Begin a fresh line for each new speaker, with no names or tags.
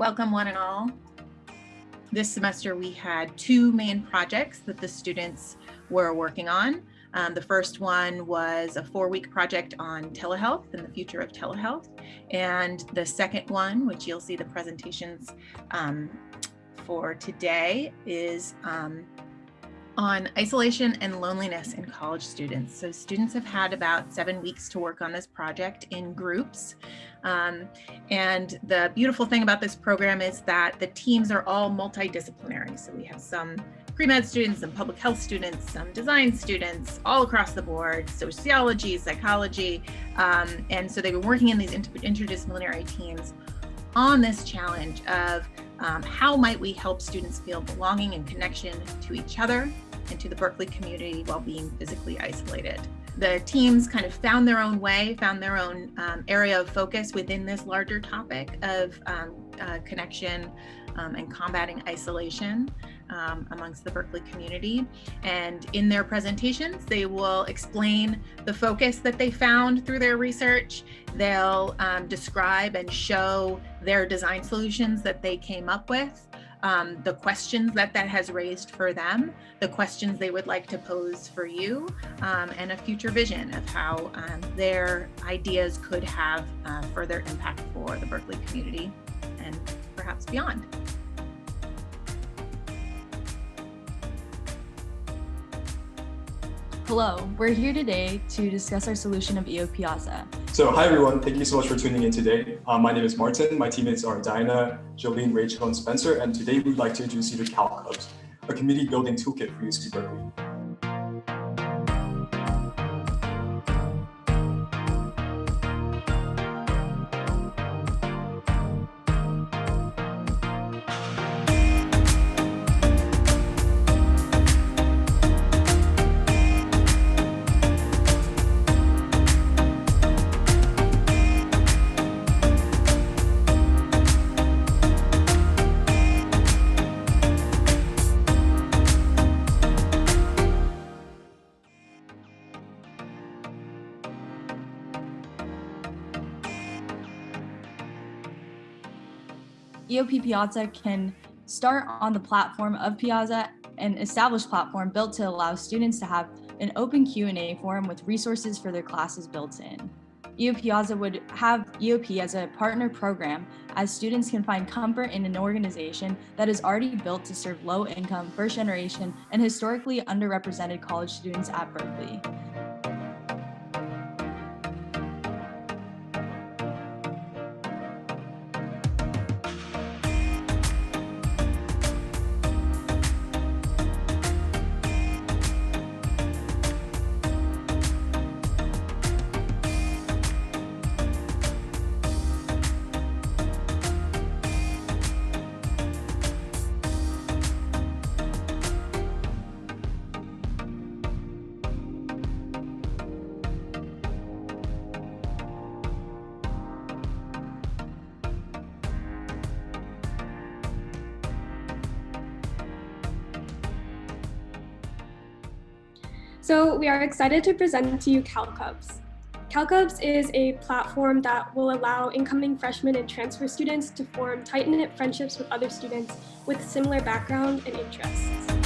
Welcome one and all. This semester we had two main projects that the students were working on. Um, the first one was a four-week project on telehealth and the future of telehealth. And the second one, which you'll see the presentations um, for today, is um, on isolation and loneliness in college students. So students have had about seven weeks to work on this project in groups. Um, and the beautiful thing about this program is that the teams are all multidisciplinary. So we have some pre-med students, some public health students, some design students, all across the board, sociology, psychology. Um, and so they've been working in these inter interdisciplinary teams on this challenge of um, how might we help students feel belonging and connection to each other and to the Berkeley community while being physically isolated. The teams kind of found their own way, found their own um, area of focus within this larger topic of um, uh, connection um, and combating isolation um, amongst the Berkeley community. And in their presentations, they will explain the focus that they found through their research. They'll um, describe and show their design solutions that they came up with um, the questions that that has raised for them, the questions they would like to pose for you, um, and a future vision of how um, their ideas could have uh, further impact for the Berkeley community and perhaps beyond.
Hello, we're here today to discuss our solution of EOP Piazza.
So hi everyone, thank you so much for tuning in today. Uh, my name is Martin, my teammates are Diana, Jolene, Rachel, and Spencer, and today we'd like to introduce you to CalCubs, a community building toolkit for UC Berkeley.
EOP Piazza can start on the platform of Piazza, an established platform built to allow students to have an open Q&A forum with resources for their classes built in. EOP Piazza would have EOP as a partner program as students can find comfort in an organization that is already built to serve low-income, first-generation, and historically underrepresented college students at Berkeley.
So we are excited to present to you CalCubs. CalCubs is a platform that will allow incoming freshmen and transfer students to form tight-knit friendships with other students with similar background and interests.